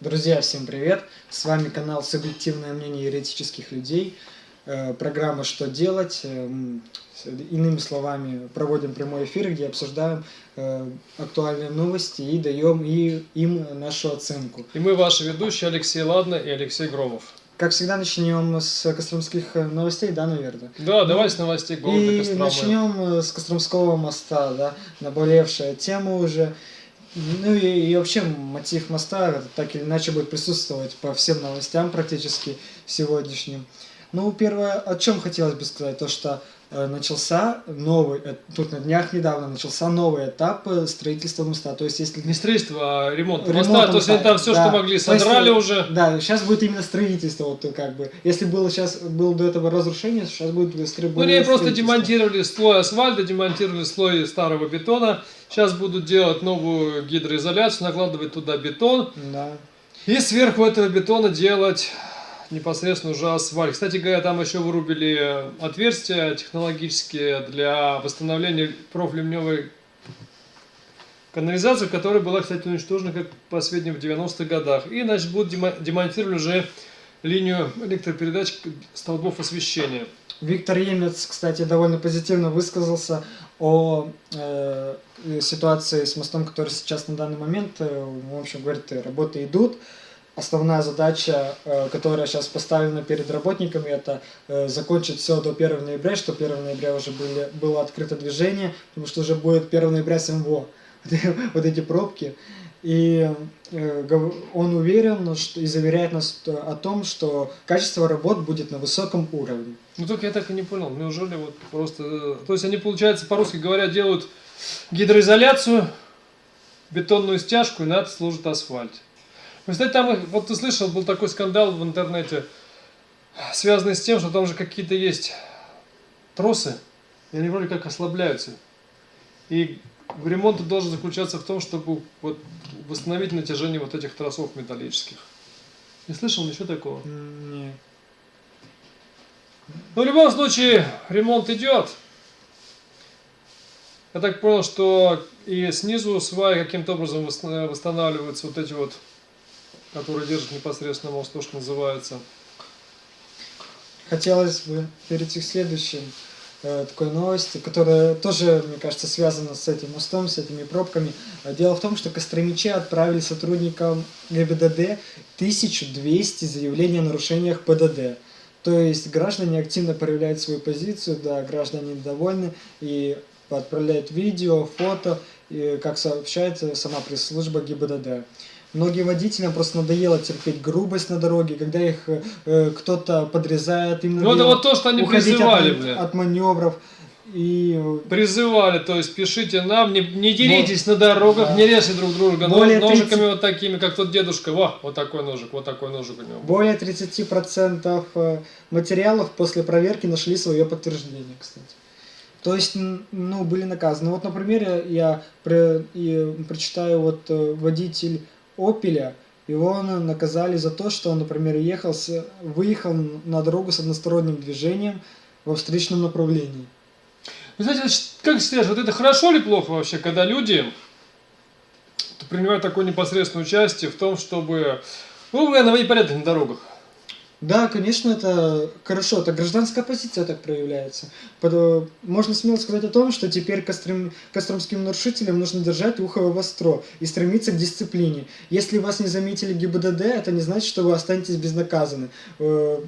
Друзья, всем привет! С вами канал «Субъективное мнение еретических людей». Э, программа «Что делать?». Э, иными словами, проводим прямой эфир, где обсуждаем э, актуальные новости и даем им нашу оценку. И мы ваши ведущие Алексей Ладно и Алексей Громов. Как всегда, начнем с костромских новостей, да, наверное? Да, давай с новостей города И Костромы. начнем с Костромского моста, да, наболевшая тема уже. Ну и, и вообще мотив моста так или иначе будет присутствовать по всем новостям практически сегодняшним. Ну, первое, о чем хотелось бы сказать, то что начался новый, э, тут на днях недавно начался новый этап э, строительства моста. То есть, если... Не строительство, а ремонт, ремонт моста. То есть, они там все, да. что могли, То есть, содрали уже. Да, сейчас будет именно строительство, вот как бы. Если было сейчас, было до этого разрушение, сейчас будет строительство. Ну, они просто демонтировали слой асфальта, демонтировали слой старого бетона. Сейчас будут делать новую гидроизоляцию, накладывать туда бетон. Да. И сверху этого бетона делать непосредственно уже асфальт. Кстати говоря, там еще вырубили отверстия технологические для восстановления профливневой канализации, которая была, кстати, уничтожена, как по в 90-х годах. И, значит, будут демонтировать уже линию электропередач столбов освещения. Виктор Емец, кстати, довольно позитивно высказался о э, ситуации с мостом, который сейчас на данный момент, э, в общем, говорит, работы идут. Основная задача, э, которая сейчас поставлена перед работниками, это э, закончить все до 1 ноября, что 1 ноября уже были, было открыто движение, потому что уже будет 1 ноября СМВО, вот эти пробки. И э, он уверен что, и заверяет нас о том, что качество работ будет на высоком уровне. Ну только я так и не понял, неужели вот просто... То есть они, получается, по-русски говоря, делают гидроизоляцию, бетонную стяжку и на это служит асфальт. Кстати, там, вот ты слышал, был такой скандал в интернете, связанный с тем, что там же какие-то есть тросы, и они вроде как ослабляются. И ремонт должен заключаться в том, чтобы вот восстановить натяжение вот этих тросов металлических. Не слышал ничего такого? Нет. Ну, в любом случае, ремонт идет. Я так понял, что и снизу сваи каким-то образом восстанавливаются вот эти вот, которые держат непосредственно мост, то, что называется. Хотелось бы перейти к следующему э, такой новости, которая тоже, мне кажется, связана с этим мостом, с этими пробками. Дело в том, что костромичи отправили сотрудникам ГИБДД 1200 заявлений о нарушениях ПДД. То есть граждане активно проявляют свою позицию, да, граждане недовольны и отправляют видео, фото, и, как сообщается сама пресс-служба ГИБДД. Многим водителям просто надоело терпеть грубость на дороге, когда их э, кто-то подрезает, им Ну это вот то, что они призывали, от, от маневров. И... Призывали, то есть пишите нам, не, не деритесь вот, на дорогах, да. не режьте друг друга Более ножиками 30... вот такими, как тот дедушка. Во, вот такой ножик, вот такой ножик у него. Более 30% э, материалов после проверки нашли свое подтверждение, кстати. То есть, ну, были наказаны. Вот, например, я про, и, прочитаю, вот э, водитель Опеля, его наказали за то, что он, например, ехал с, выехал на дорогу с односторонним движением во встречном направлении. Вы знаете, как считаешь, вот это хорошо или плохо вообще, когда люди принимают такое непосредственное участие в том, чтобы, ну, наводить порядок на дорогах? Да, конечно, это хорошо, это гражданская позиция так проявляется. Можно смело сказать о том, что теперь костром, костромским нарушителям нужно держать ухо востро и стремиться к дисциплине. Если вас не заметили ГИБДД, это не значит, что вы останетесь безнаказаны. Э,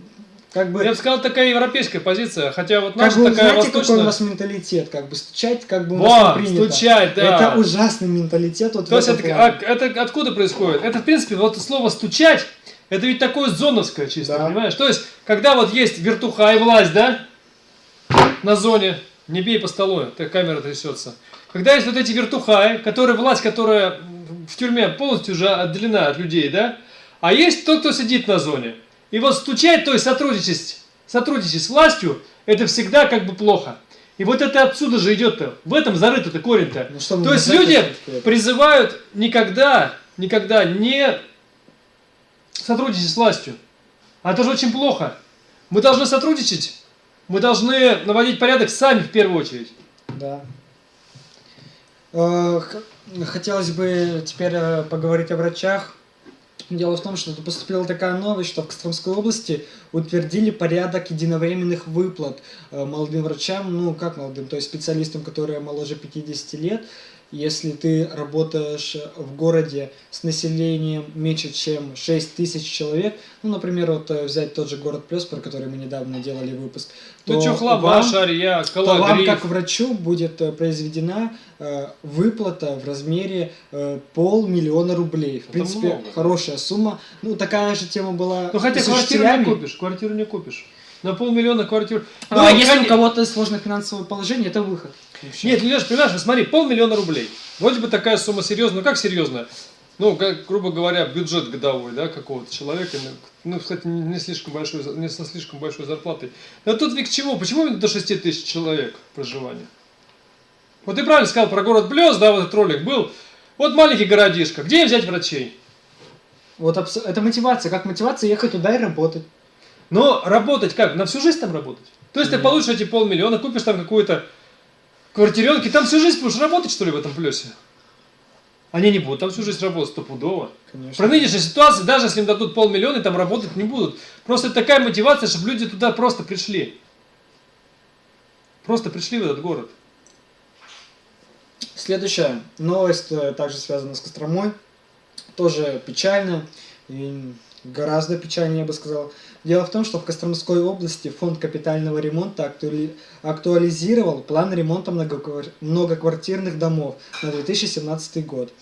как бы, Я бы сказал, такая европейская позиция, хотя вот наша как бы, такая знаете, восточная... какой у нас менталитет, как бы стучать, как бы у нас Во, не принято. стучать, да. Это ужасный менталитет. Вот То есть это, а, это откуда происходит? Это, в принципе, вот слово «стучать» Это ведь такое зоновское чисто, да. понимаешь? То есть, когда вот есть вертуха и власть, да, на зоне, не бей по столу, так камера трясется. Когда есть вот эти вертухаи, которые власть, которая в тюрьме полностью уже отделена от людей, да, а есть тот, кто сидит на зоне. И вот стучать, то есть сотрудничать, сотрудничать с властью, это всегда как бы плохо. И вот это отсюда же идет-то, в этом зарыто-то корень-то. Ну, то есть люди призывают никогда, никогда не сотрудничать с властью. А это же очень плохо. Мы должны сотрудничать. Мы должны наводить порядок сами в первую очередь. Да. Э, хотелось бы теперь э, поговорить о врачах. Дело в том, что поступила такая новость, что в Костромской области утвердили порядок единовременных выплат э, молодым врачам, ну как молодым, то есть специалистам, которые моложе 50 лет, если ты работаешь в городе с населением меньше, чем 6 тысяч человек, ну, например, вот э, взять тот же город Плюс, про который мы недавно делали выпуск, Ну, то Чухлоба, вам- Шарья, то вам, как врачу, будет э, произведена э, выплата в размере э, полмиллиона рублей. В Это принципе, много. хорошая сумма. Ну, такая же тема была Ну, хотя квартиру не купишь, квартиру не купишь. На полмиллиона квартир. Ну, Ну, если кон- у кого-то сложное финансовое положение, это выход. Нет, Леш, понимаешь, смотри, полмиллиона рублей. Вроде бы такая сумма серьезная, ну как серьезная? Ну, как, грубо говоря, бюджет годовой, да, какого-то человека, ну, ну, кстати, не, слишком большой, не со слишком большой зарплатой. Но тут ведь к чему? Почему именно до 6 тысяч человек проживания? Вот ты правильно сказал про город Блёз, да, вот этот ролик был. Вот маленький городишко, где им взять врачей? Вот это мотивация. Как мотивация ехать туда и работать. Но работать как? На всю жизнь там работать? То есть ты Нет. получишь эти полмиллиона, купишь там какую-то квартиренку, и там всю жизнь будешь работать, что ли, в этом плюсе? Они не будут там всю жизнь работать стопудово. Конечно. При нынешней ситуации, даже если им дадут полмиллиона, там работать не будут. Просто такая мотивация, чтобы люди туда просто пришли. Просто пришли в этот город. Следующая новость э, также связана с Костромой. Тоже печальная. И гораздо печальнее, я бы сказал. Дело в том, что в Костромской области фонд капитального ремонта актуали- актуализировал план ремонта многоквар- многоквартирных домов на 2017 год.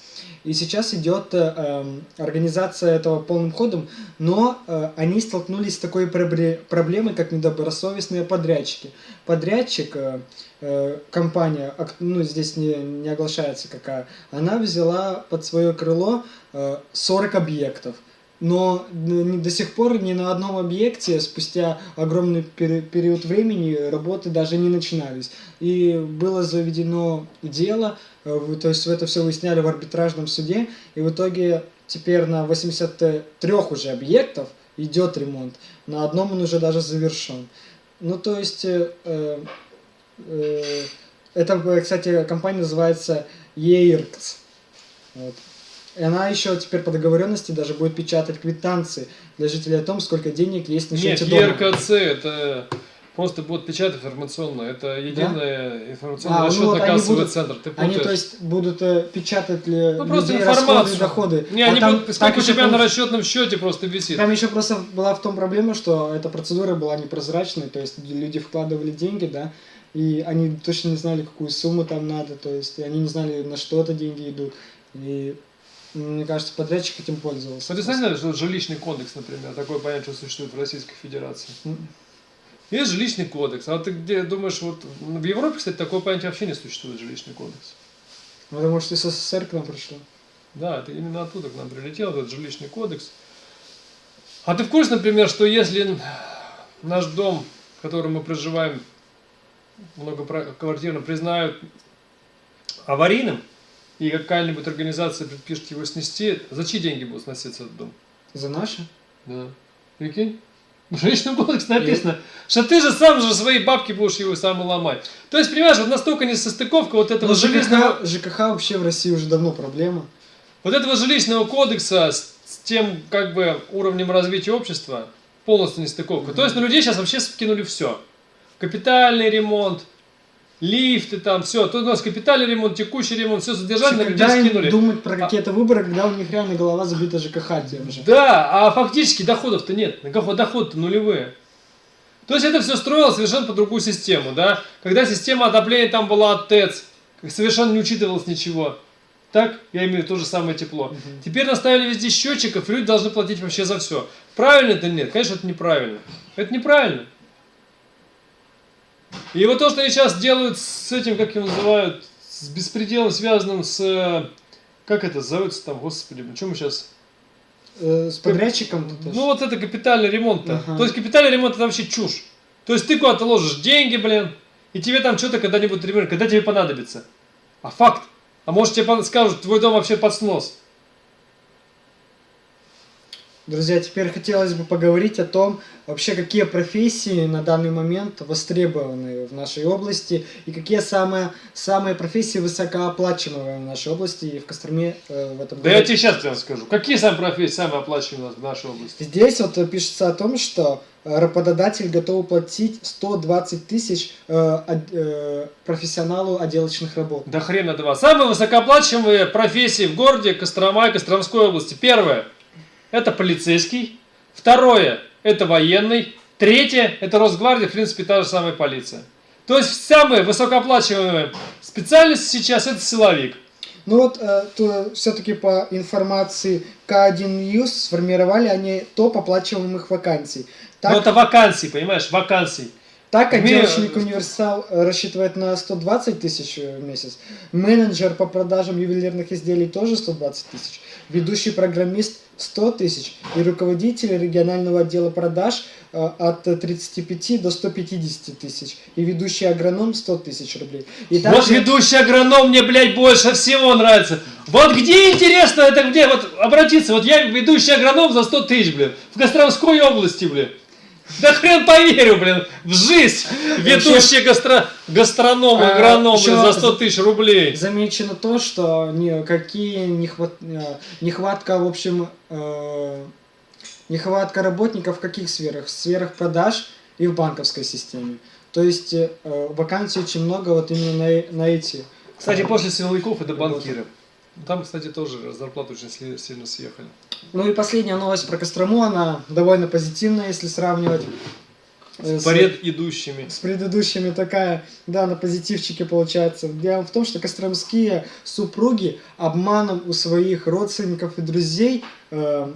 И сейчас идет э, эм, организация этого полным ходом, но э, они столкнулись с такой пробле- проблемой, как недобросовестные подрядчики. Подрядчик, э, э, компания, ну здесь не, не оглашается какая, она взяла под свое крыло э, 40 объектов. Но до сих пор ни на одном объекте спустя огромный пери- период времени работы даже не начинались. И было заведено дело, э, то есть это все выясняли в арбитражном суде, и в итоге теперь на 83 уже объектов идет ремонт. На одном он уже даже завершен. Ну, то есть, э, э, э, это, кстати, компания называется EIRCS. Вот. И она еще теперь по договоренности даже будет печатать квитанции для жителей о том, сколько денег есть на Нет, счете дома. ЕРКЦ это просто будет печать информационная. Это единый информационный А, ну расчетно вот будут- центр. Ты Они, то есть, будут э, печатать ли Ну, просто людей расходы доходы. Не, А они там- будут, сколько у тебя на пол- расчетном счете просто висит. Там еще просто была в том проблема, что эта процедура была непрозрачной, то есть люди вкладывали деньги, да, и они точно не знали, какую сумму там надо, то есть они не знали, на что это деньги идут. И мне кажется, подрядчик этим пользовался. Ты знаешь, что жилищный кодекс, например, такое понятие существует в Российской Федерации. Есть жилищный кодекс. А ты где думаешь, вот в Европе, кстати, такое понятие вообще не существует, жилищный кодекс. Потому что из СССР к нам пришло. Да, это именно оттуда к нам прилетел этот жилищный кодекс. А ты в курсе, например, что если наш дом, в котором мы проживаем, многоквартирно признают аварийным, и какая-нибудь организация предпишет его снести, за чьи деньги будет сноситься этот дом? За наши? Да. Прикинь? В жилищном кодексе написано, что ты же сам же свои бабки будешь его сам и ломать. То есть, понимаешь, вот настолько несостыковка вот этого Но железного... ЖКХ, ЖКХ вообще в России уже давно проблема. Вот этого жилищного кодекса с, с тем как бы уровнем развития общества полностью нестыковка. То есть на людей сейчас вообще скинули все. Капитальный ремонт, лифты там, все. Тут у нас капитальный ремонт, текущий ремонт, все содержание на людей скинули. думать про какие-то выборы, когда у них реально голова забита ЖКХ тем же. Да, а фактически доходов-то нет. Какого дохода-то нулевые. То есть это все строилось совершенно по другую систему, да? Когда система отопления там была от ТЭЦ, совершенно не учитывалось ничего. Так, я имею в виду то же самое тепло. Мгм. Теперь наставили везде счетчиков, и люди должны платить вообще за все. Правильно это нет? Конечно, это неправильно. Это неправильно. И вот то, что они сейчас делают с этим, как его называют, с беспределом, связанным с... Как это зовется там, господи, мы сейчас... Э, с подрядчиком Ну вот это капитальный ремонт-то. Ага. То есть капитальный ремонт это вообще чушь. То есть ты куда-то ложишь деньги, блин, и тебе там что-то когда-нибудь ремонт, когда тебе понадобится. А факт. А может тебе скажут, твой дом вообще под снос. Друзья, теперь хотелось бы поговорить о том, вообще какие профессии на данный момент востребованы в нашей области и какие самые, самые профессии высокооплачиваемые в нашей области и в Костроме э, в этом Да я тебе сейчас прямо скажу. Какие самые профессии самые оплачиваемые в нашей области? Здесь вот пишется о том, что э, работодатель готов платить 120 тысяч э, э, профессионалу отделочных работ. Да хрена два. Самые высокооплачиваемые профессии в городе Кострома и Костромской области. Первое – это полицейский. Второе – это военный. Третье – это Росгвардия, в принципе, та же самая полиция. То есть самые высокооплачиваемые специальности сейчас – это силовик. Ну вот, все-таки по информации К1 News сформировали они топ оплачиваемых вакансий. Так, Но это вакансии, понимаешь, вакансий. так отделочник универсал э, рассчитывает на 120 тысяч э, в месяц. Менеджер по продажам ювелирных изделий тоже 120 тысяч. Ведущий программист 100 тысяч. И руководитель регионального отдела продаж э, от 35 до 150 тысяч. И ведущий агроном 100 тысяч рублей. И Вот также- ведущий агроном мне, блядь, больше всего нравится. Вот где, интересно, это где? Вот обратиться, вот я ведущий агроном за 100 тысяч, блин, в Костромской области, блин. Да хрен поверю, блин, в жизнь ведущий гастро... гастроном, А, агроном блин, за 100 тысяч рублей. Замечено то, что никакие нехват... э, нехватка, в общем, э, нехватка работников в каких сферах? В сферах продаж и в банковской системе. То есть э, вакансий очень много вот именно на, на эти. Кстати, после силовиков это банкиры. Там, кстати, тоже зарплаты очень сильно съехали. Ну и последняя новость про Кострому, она довольно позитивная, если сравнивать. э, с- Поряд идущими. с предыдущими такая, да, на позитивчике получается. Дело в том, что костромские супруги обманом у своих родственников и друзей, э,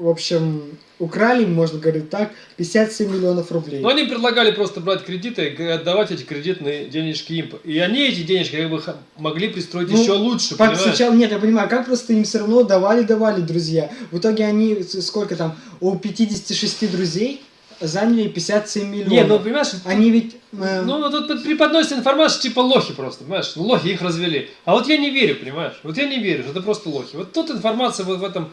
в общем, украли, можно говорить так, 57 миллионов рублей. Но они предлагали просто брать кредиты и отдавать эти кредитные денежки им. И они эти денежки как бы могли пристроить Ну, еще лучше, понимаешь? сначала, нет, я понимаю, как просто им все равно давали, давали друзья. В итоге они, сколько там, у 56 друзей заняли 57 миллионов. Не, ну понимаешь, Они ведь... э, ну вот тут преподносится информация типа лохи просто, понимаешь? Ну, лохи их развели. А вот я не верю, понимаешь? Вот я не верю, что это просто лохи. Вот тут информация вот в этом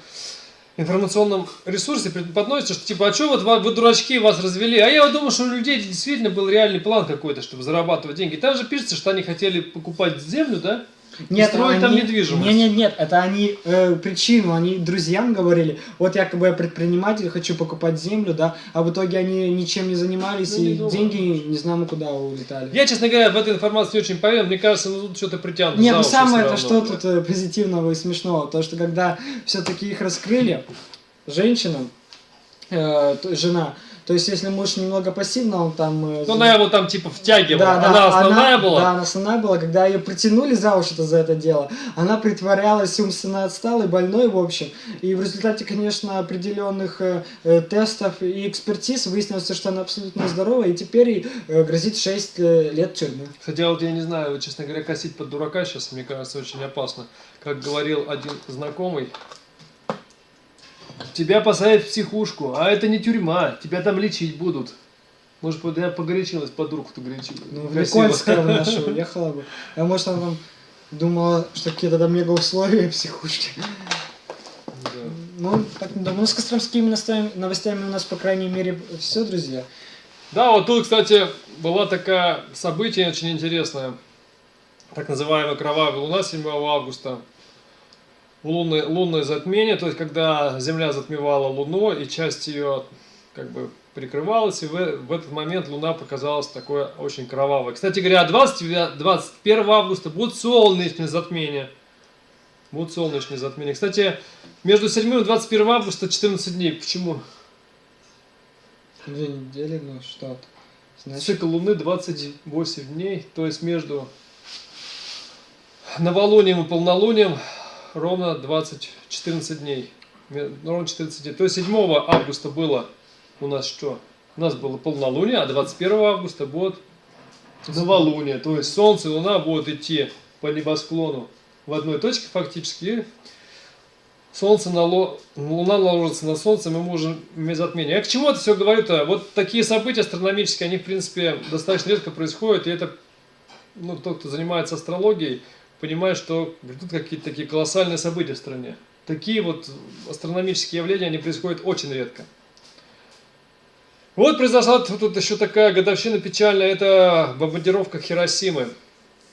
информационном ресурсе преподносится, что типа, а что вот вы, вы дурачки, вас развели? А я вот думаю, что у людей действительно был реальный план какой-то, чтобы зарабатывать деньги. Там же пишется, что они хотели покупать землю, да? Нет, строить там недвижимость. Нет, нет, нет, это они э, причину, они друзьям говорили, вот якобы я предприниматель, хочу покупать землю, да, а в итоге они ничем не занимались Ну, не и думаю. деньги не знамо куда улетали. Я, честно говоря, в этой информации не очень поверил. Мне кажется, ну тут что-то притянуто. Нет, ну самое это что блядь. тут э, позитивного и смешного, то что когда все-таки их раскрыли, женщина, э, жена, то есть если муж немного пассивно, он там... э, Ну, она его там типа втягивала. Да, да, она основная она- была. Да, она основная была. Когда ее притянули за уши-то за это дело, она притворялась умственно отсталой, больной, в общем. И в результате, конечно, определенных э, э, тестов и экспертиз выяснилось, что она абсолютно здорова, и теперь ей э, грозит 6 э, лет тюрьмы. А вот я не знаю, честно говоря, косить под дурака сейчас, мне кажется, очень опасно. Как говорил один знакомый, тебя посадят в психушку, а это не тюрьма, тебя там лечить будут. Может, я погорячилась, под руку-то горячилась. Ну, в Красиво. Никольское в нашу уехала бы. А может, она там думала, что какие-то там мега условия психушки. Да. Ну, так думаю. Ну, с костромскими новостями, новостями у нас, по крайней мере, все, друзья. Да, вот тут, кстати, была такая событие очень интересное. Так называемая кровавая луна 7 августа. Лунное, лунное затмение, то есть когда Земля затмевала Луну, и часть ее как бы прикрывалась, и в, в этот момент Луна показалась такой очень кровавой. Кстати говоря, 20, 21 августа будет солнечное затмение. Будет солнечное затмение. Кстати, между 7 и 21 августа 14 дней. Почему? Две недели, ну что Значит, Цикл Луны 28 дней, то есть между новолунием и полнолунием ровно 20, 14 дней. Ровно 14 дней. То есть 7 августа было у нас что? У нас было полнолуние, а 21 августа будет новолуние. То есть Солнце и Луна будут идти по небосклону в одной точке фактически. Солнце на ло... Луна ложится на Солнце, мы можем иметь затмение. Я к чему это все говорю-то? Вот такие события астрономические, они, в принципе, достаточно редко происходят, и это, ну, тот, кто занимается астрологией, понимает, что грядут какие-то такие колоссальные события в стране. такие вот астрономические явления, они происходят очень редко. Вот произошла тут еще такая годовщина печальная, это бомбардировка Хиросимы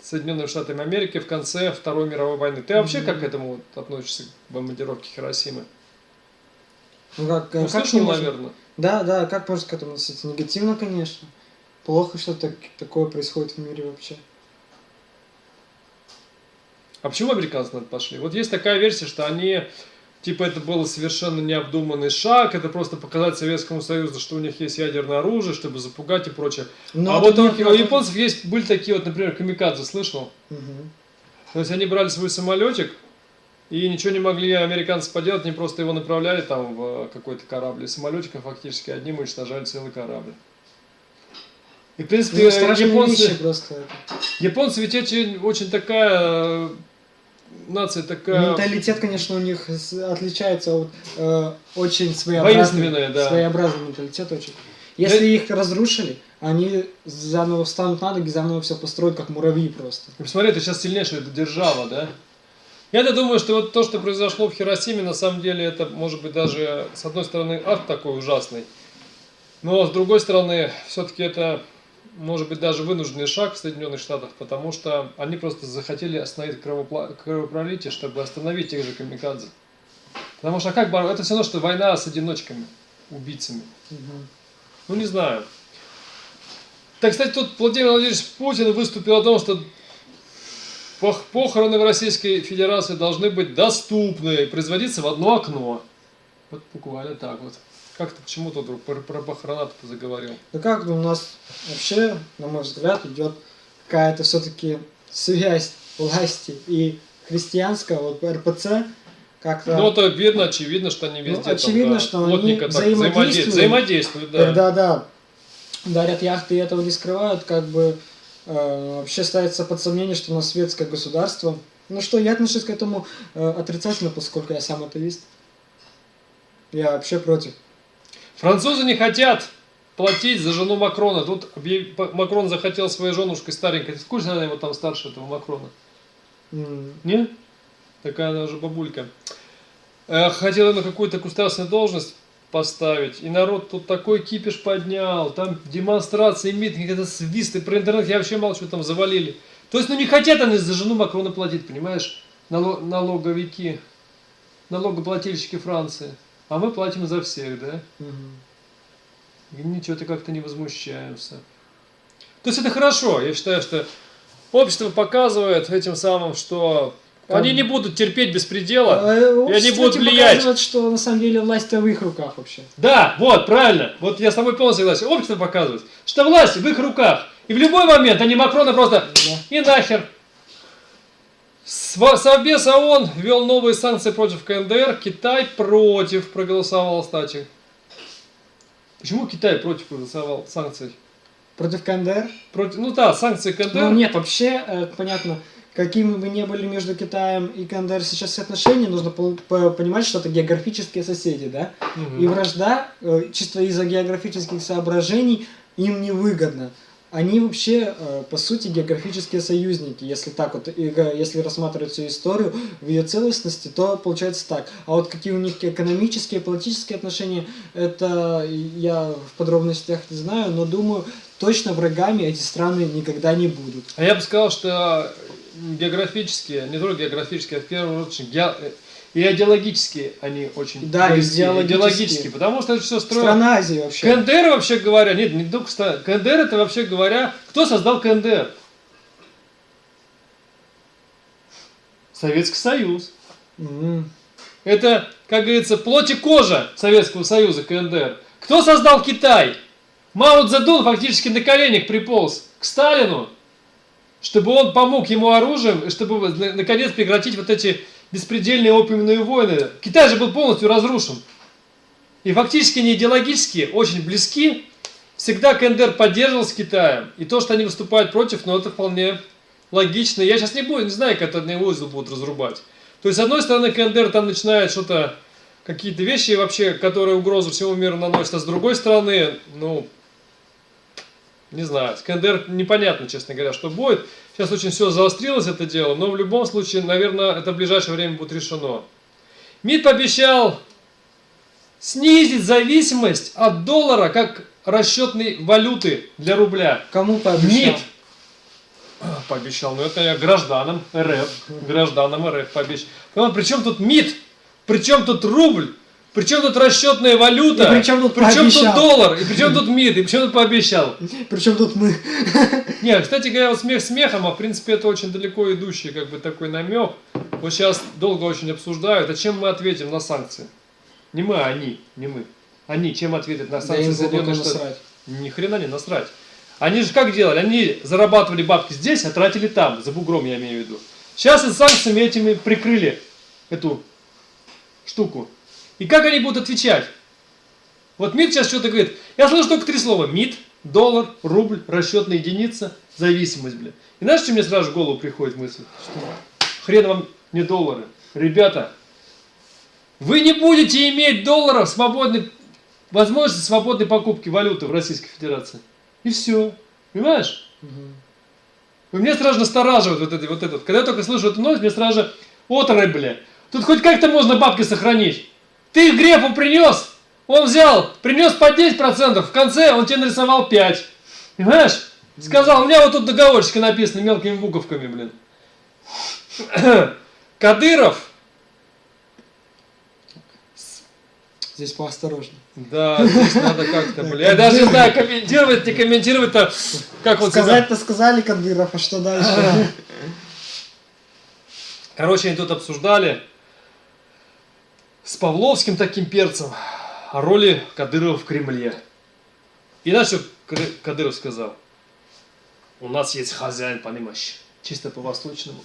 Соединенными Штатами Америки в конце Второй мировой войны. Ты вообще как к этому относишься, к бомбардировке Хиросимы? Ну как, Ну, как слышал, можно- наверное. Да, да, как можно к этому относиться? Негативно, конечно. Плохо, что так, такое происходит в мире вообще. А почему американцы на это пошли? Вот есть такая версия, что они, типа, это был совершенно необдуманный шаг, это просто показать Советскому Союзу, что у них есть ядерное оружие, чтобы запугать и прочее. Но а это вот у, у японцев есть, были такие вот, например, камикадзе, слышал? Мгм. То есть они брали свой самолетик, и ничего не могли американцы поделать, они просто его направляли там в какой-то корабль. И самолетиком фактически одним уничтожали целый корабль. И, в принципе, Ну, японцы... просто. Японцы ведь очень, очень такая э, нация такая Менталитет, конечно, у них отличается от э, очень своеобразный, да. своеобразный менталитет очень. Если их разрушили, они заново встанут на ноги, заново все построят, как муравьи просто. Посмотри, это сейчас сильнейшая держава, да? Я-то думаю, что вот то, что произошло в Хиросиме, на самом деле, это может быть даже, с одной стороны, акт такой ужасный, но с другой стороны, все-таки это может быть даже вынужденный шаг в Соединенных Штатах, потому что они просто захотели остановить кровопролитие, чтобы остановить тех же камикадзе. Потому что как боро- Это все равно, что война с одиночками, убийцами. Мгм. Ну, не знаю. Так, кстати, тут Владимир Владимирович Путин выступил о том, что пох- похороны в Российской Федерации должны быть доступны и производиться в одно окно. Вот буквально так вот. Как ты почему-то вдруг про, про похорона заговорил? Ну как у нас вообще, на мой взгляд, идет какая-то все-таки связь власти и христианского, вот РПЦ, как-то... Ну, это видно, очевидно, что они везде Ну, очевидно, там, да, что они так взаимодействуют. взаимодействуют, да. Когда, да, дарят яхты и этого не скрывают, как бы э, вообще ставится под сомнение, что у нас светское государство. Ну что, я отношусь к этому э, отрицательно, поскольку я сам атеист. Я вообще против. Французы не хотят платить за жену Макрона. Тут Макрон захотел своей женушкой старенькой. Курсе, она его там старше этого Макрона? М, Не? Такая она уже бабулька. Э, Хотела на какую-то государственную должность поставить. И народ тут такой кипиш поднял. Там демонстрации, митинги, это свисты. Про интернет я вообще молчу, там завалили. То есть, ну не хотят они за жену Макрона платить, понимаешь? Нало- налоговики, налогоплательщики Франции. А мы платим за всех, да? мгм. И ничего-то как-то не возмущаемся. То есть это хорошо. Я считаю, что общество показывает этим самым, что Как- они не будут терпеть беспредела. Э, И они будут влиять. показывает, что на самом деле власть-то в их руках вообще. Да, вот, правильно. Вот я с тобой полностью согласен. Общество показывает, что власть в их руках. И в любой момент они Макрона просто Да. и нахер. Совбез ООН ввел новые санкции против КНДР. Китай против проголосовал, кстати. Почему Китай против проголосовал санкций? Против КНДР? Против, ну да, санкции КНДР. Ну нет, вообще, э, понятно, какими бы ни были между Китаем и КНДР сейчас все отношения, нужно по- понимать, что это географические соседи, да? Мгм. И вражда, э, чисто из-за географических соображений, им невыгодна. Они вообще, э, по сути, географические союзники. Если так вот, если рассматривать всю историю в ее целостности, то получается так. А вот какие у них экономические, политические отношения, это я в подробностях не знаю, но думаю, точно врагами эти страны никогда не будут. А я бы сказал, что географические, не только географические, а в первую очередь ге- э, и идеологические они очень Да, близки. идеологические. идеологические, потому что это все строят. Страна Азии вообще. КНДР, вообще говоря, нет, не только ста- КНДР, это вообще говоря, кто создал КНДР? Советский Союз. М. Это, как говорится, плоть и кожа Советского Союза, КНДР. Кто создал Китай? Мао Цзэдун фактически на коленях приполз к Сталину, чтобы он помог ему оружием, чтобы на- наконец прекратить вот эти беспредельные опиумные войны. Китай же был полностью разрушен. И фактически они идеологически очень близки. Всегда КНДР поддерживал с Китаем. И то, что они выступают против, ну это вполне логично. Я сейчас не буду, не знаю, как это узел будут разрубать. То есть, с одной стороны, КНДР там начинает что-то, какие-то вещи вообще, которые угрозу всему миру наносят, а с другой стороны, ну, не знаю, с КНДР непонятно, честно говоря, что будет. Сейчас очень все заострилось это дело, но в любом случае, наверное, это в ближайшее время будет решено. МИД пообещал снизить зависимость от доллара как расчетной валюты для рубля. Кому пообещал? МИД пообещал, ну это я гражданам РФ, гражданам РФ пообещал. Причем тут МИД? Причем тут рубль? Причем тут расчетная валюта? И причем тут причем тут доллар? И причем тут МИД? И причем тут пообещал? Причем тут мы. Не, кстати говоря, вот смех смехом, а в принципе это очень далеко идущий как бы такой намек. Вот сейчас долго очень обсуждают, а чем мы ответим на санкции? Не мы, а они, не мы. Они чем ответят на Да санкции им Соединенных Штатов? насрать. Ни хрена не насрать. Они же как делали? Они зарабатывали бабки здесь, а тратили там, за бугром я имею в виду. Сейчас и санкциями этими прикрыли эту штуку. И как они будут отвечать? Вот МИД сейчас что-то говорит. Я слышу только три слова. МИД, доллар, рубль, расчетная единица, зависимость, бля. И знаешь, что мне сразу в голову приходит мысль? Хрен вам не доллары. Ребята, вы не будете иметь долларов свободной, возможности свободной покупки валюты в Российской Федерации. И все. Понимаешь? Мгм. И Мне сразу настораживает вот это, вот это. Когда я только слышу эту новость, мне сразу же отрыв, бля. Тут хоть как-то можно бабки сохранить. Ты их Грефу принес, он взял, принес по 10%, в конце он тебе нарисовал 5. Понимаешь? Сказал, у меня вот тут договорчики написаны мелкими буковками, блин. Кадыров, Здесь поосторожнее. да, здесь надо как-то, бля. Я даже не знаю, комментировать, не комментировать-то, как вот Сказать-то сказали Кадыров, а что дальше? Короче, они тут обсуждали с Павловским таким перцем о роли Кадырова в Кремле. И Кадыр- Кадыров сказал? У нас есть хозяин, понимаешь, чисто по-восточному.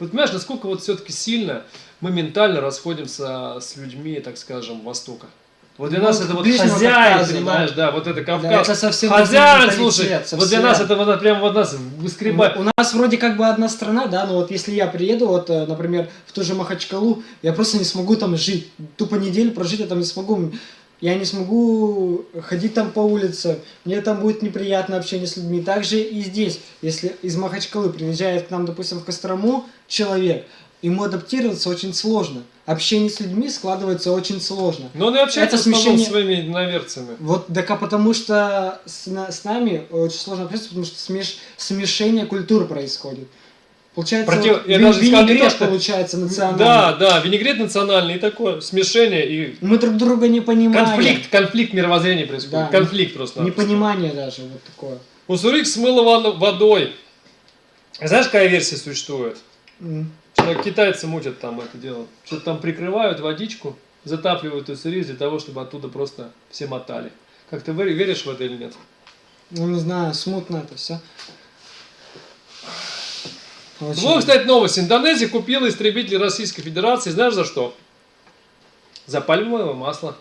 Вот понимаешь, насколько вот все-таки сильно мы ментально расходимся с людьми, так скажем, Востока. Вот для Ну, нас это вот хозяин, Кавказа, понимаешь, да, вот это Кавказ. это совсем хозяин, слушай, менталитет, вот для совсем. нас это вот прям вот нас выскребает. У нас вроде как бы одна страна, да, но вот если я приеду, вот, э, например, в ту же Махачкалу, я просто не смогу там жить. Тупо неделю прожить я там не смогу. Я не смогу ходить там по улице. Мне там будет неприятно общение с людьми. Также и здесь. Если из Махачкалы приезжает к нам, допустим, в Кострому человек, ему адаптироваться очень сложно. Общение с людьми складывается очень сложно. Но он и общается Это смещение- своими иноверцами. Вот, так а потому что с, на- с нами очень сложно общаться, потому что смеш, смешение культур происходит. Получается, Против- вот я даже сказал не винегрет что- получается национальный. Да, да, винегрет национальный и такое смешение и Мы друг друга не понимаем. конфликт, конфликт мировоззрения происходит. Да. Конфликт просто. Непонимание даже вот такое. Уссурик смыло вод- водой. Знаешь, какая версия существует? М. Что китайцы мутят там это дело. Что-то там прикрывают водичку, затапливают Уссурик для того, чтобы оттуда просто все мотали. Как ты вер- веришь в это или нет? Ну, не знаю, смутно это все. Очень. Вот, кстати, новость. Индонезия купила истребители Российской Федерации. Знаешь за что? За пальмовое масло.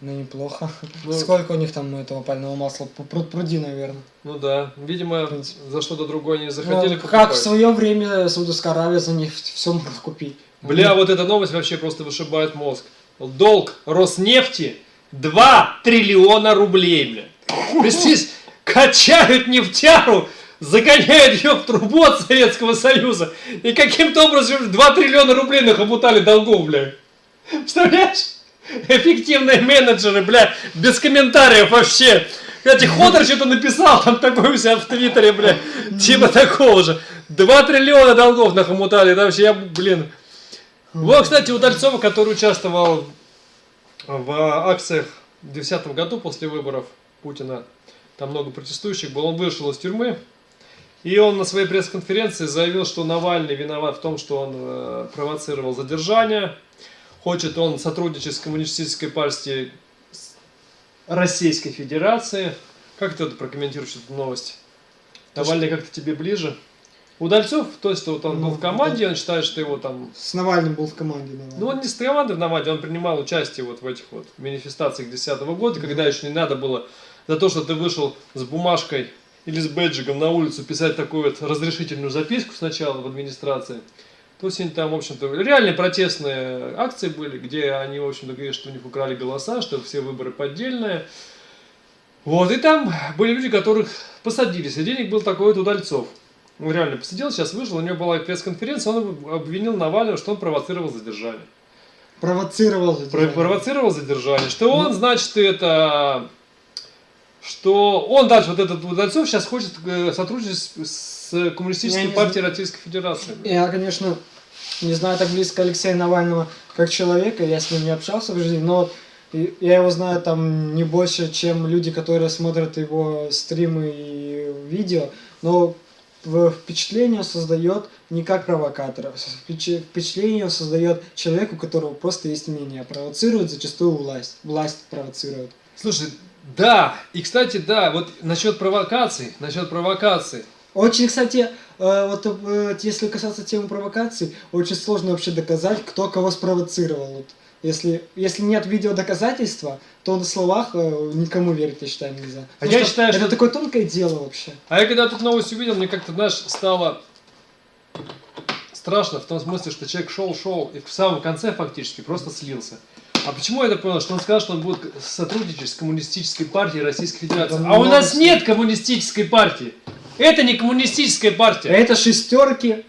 Ну, неплохо. Ну. Сколько у них там этого пального масла? Пруд пруди, наверное. Ну да, видимо, за что-то другое не захотели Ну, покупать. как в свое время Саудовская Аравия за них все могла купить. Бля, вот эта новость вообще просто вышибает мозг. Долг Роснефти 2 триллиона рублей, бля. Представляешь, качают нефтяру, загоняют ее в трубу от Советского Союза. И каким-то образом 2 триллиона рублей нахомутали долгов, бля. Представляешь? Эффективные менеджеры, бля, без комментариев вообще. Кстати, Ходор что-то написал там такой у себя в Твиттере, бля, типа такого же. 2 триллиона долгов нахомутали, это вообще, я, блин. Вот, кстати, Удальцова, который участвовал в акциях в 2010 году после выборов Путина, там много протестующих было, он вышел из тюрьмы, и он на своей пресс-конференции заявил, что Навальный виноват в том, что он э, провоцировал задержание, хочет он сотрудничать с коммунистической партией Российской Федерации. Как ты это прокомментируешь эту новость? То, Навальный как-то тебе ближе? Удальцов, то есть вот он был Ну, в команде, он считает, что его там С Навальным был в команде. наверное. ну, он не с командой в Наваде, он принимал участие вот в этих вот манифестациях 2010 года, когда еще не надо было за то, что ты вышел с бумажкой или с бэджиком на улицу писать такую вот разрешительную записку сначала в администрации. Есть они там, в общем-то, реальные протестные акции были, где они, в общем-то, говорят, что у них украли голоса, что все выборы поддельные. Вот, и там были люди, которых посадили. Среди них был такой вот Удальцов. Он реально посидел, сейчас вышел, у него была пресс-конференция, он обвинил Навального, что он провоцировал задержание. Провоцировал про- задержание. провоцировал задержание, что он, значит, это... Что он дальше, вот этот Удальцов, сейчас хочет э, сотрудничать с, Коммунистической партией Российской Федерации. Я, конечно, не знаю так близко Алексея Навального как человека, я с ним не общался в жизни, но я его знаю там не больше, чем люди, которые смотрят его стримы и видео, но впечатление создает не как провокатора, впечи- впечатление создает человек, у которого просто есть мнение, провоцирует зачастую власть, власть провоцирует. Слушай, да, и, кстати, да, вот насчет провокаций, насчет провокаций. Очень, кстати, вот э, если касаться темы провокаций, очень сложно вообще доказать, кто кого спровоцировал. Вот если, если нет видеодоказательства, то на словах э, никому верить, я считаю, нельзя. А Потому я считаю, это что- такое тонкое дело вообще. А я когда тут новость увидел, мне как-то, знаешь, стало страшно в том смысле, что человек шел-шел и в самом конце фактически просто слился. А почему я это понял? Что он сказал, что он будет сотрудничать с коммунистической партией Российской Федерации. Да А у нас нет коммунистической партии. Это не коммунистическая партия. Это шестерки.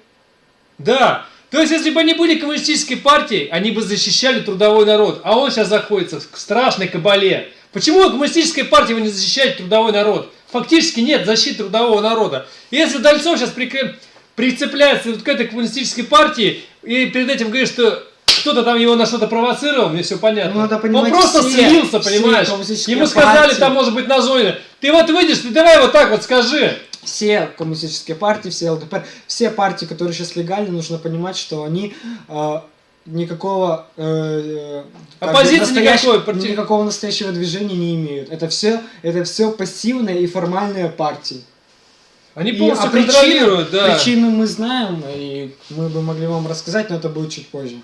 Да. То есть, если бы они были коммунистической партией, они бы защищали трудовой народ. А он сейчас заходится в страшной кабале. Почему коммунистическая партия его не защищает трудовой народ? Фактически нет защиты трудового народа. И Если Дальцов сейчас прикреп- прицепляется вот к этой коммунистической партии и перед этим говорит, что кто-то там его на что-то провоцировал, мне все понятно. Ну, надо понимать, Он просто все- слился, все понимаешь? коммунистические Ему сказали партии. там, может быть, на зоне. Ты вот выйдешь, ты давай вот так вот скажи. Все коммунистические партии, все ЛДПР, все партии, которые сейчас легальны, нужно понимать, что они э, никакого э, э, Оппозиции никакой, парти- никакого настоящего движения не имеют. Это все, это все пассивные и формальные партии. Они И- полностью а причину- да. Причину мы знаем, и мы бы могли вам рассказать, но это будет чуть позже.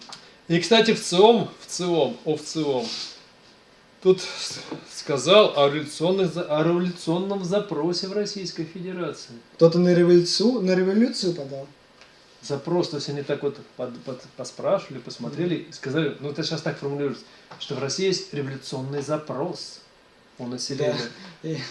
И, кстати, в ЦИОМ, в ЦИОМ, о, в ЦИОМ, тут сказал о, о революционном запросе в Российской Федерации. Кто-то на революцию, на революцию подал. Запрос, то есть они так вот под- под- поспрашивали, посмотрели и сказали, ну это сейчас так формулируется, что в России есть революционный запрос у населения.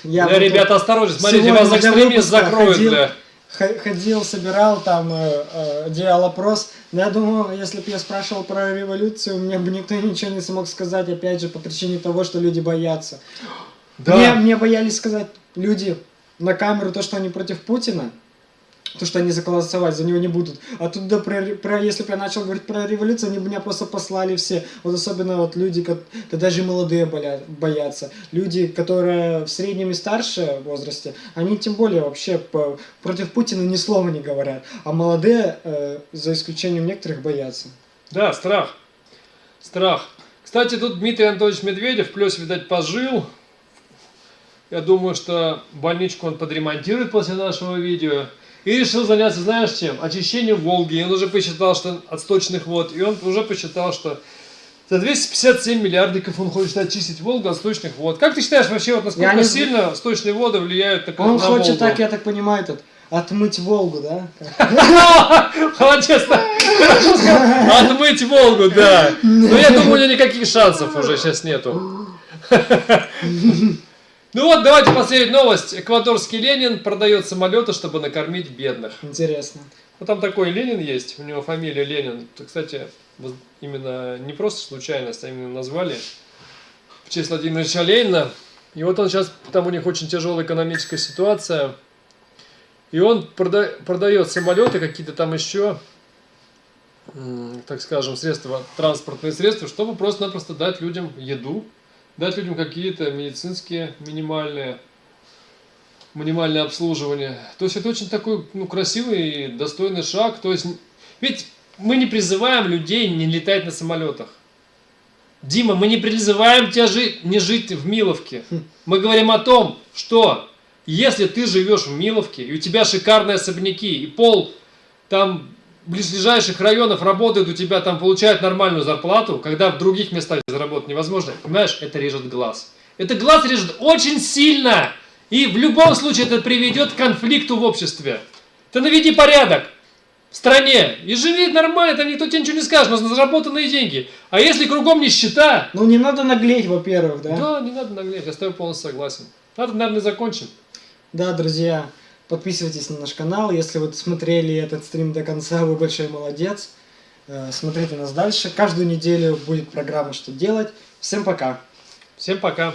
Бля, вот ребята, осторожно, смотрите, вас экстремист закроют, ходил- бля. Ходил, собирал там, э, э, делал опрос. Но я думаю, если бы я спрашивал про революцию, мне бы никто ничего не смог сказать, опять же, по причине того, что люди боятся. Мне, мне боялись сказать люди на камеру то, что они против Путина, то, что они голосовать за него не будут. А тут, да, про, про- если бы я начал говорить про революцию, они бы меня просто послали все. Вот особенно вот люди, ко- да даже молодые боля- боятся. Люди, которые в среднем и старше возрасте, они тем более вообще по- против Путина ни слова не говорят. А молодые, э, за исключением некоторых, боятся. Да, страх. Страх. Кстати, тут Дмитрий Анатольевич Медведев, плюс, видать, пожил. Я думаю, что больничку он подремонтирует после нашего видео. И решил заняться, знаешь чем? Очищением Волги. И он уже посчитал, что от сточных вод. И он уже посчитал, что за 257 миллиардиков он хочет очистить Волгу от сточных вод. Как ты считаешь вообще, вот насколько не сильно сточные воды влияют так, Он на хочет, Волгу? так я так понимаю, этот, отмыть Волгу, да? Молодец, да. Хорошо сказал. Отмыть Волгу, да. Но я думаю, у него никаких шансов уже сейчас нету. Ну вот, давайте последняя новость. Эквадорский Ленин продает самолеты, чтобы накормить бедных. Интересно. Вот там такой Ленин есть, у него фамилия Ленин. Это, кстати, вот именно не просто случайность, а именно назвали в честь Владимира Ильича Ленина. И вот он сейчас, там у них очень тяжелая экономическая ситуация. И он прода- продает самолеты, какие-то там еще, так скажем, средства, транспортные средства, чтобы просто-напросто дать людям еду, дать людям какие-то медицинские минимальные, минимальное обслуживание. То есть это очень такой ну, красивый и достойный шаг. То есть, ведь мы не призываем людей не летать на самолетах. Дима, мы не призываем тебя жить, не жить в Миловке. Мы говорим о том, что если ты живешь в Миловке, и у тебя шикарные особняки, и пол там близлежащих районов работает, у тебя там получают нормальную зарплату, когда в других местах заработать невозможно, понимаешь, это режет глаз. Это глаз режет очень сильно. И в любом случае это приведет к конфликту в обществе. Ты наведи порядок в стране и живи нормально, там никто тебе ничего не скажет, но на заработанные деньги. А если кругом нищета, Ну не надо наглеть, во-первых, да? да, не надо наглеть, я с тобой полностью согласен. Надо, наверное, закончим. Да, друзья, подписывайтесь на наш канал. Если вы смотрели этот стрим до конца, вы большой молодец. Э, Смотрите нас дальше. Каждую неделю будет программа «Что делать». Всем пока. Всем пока.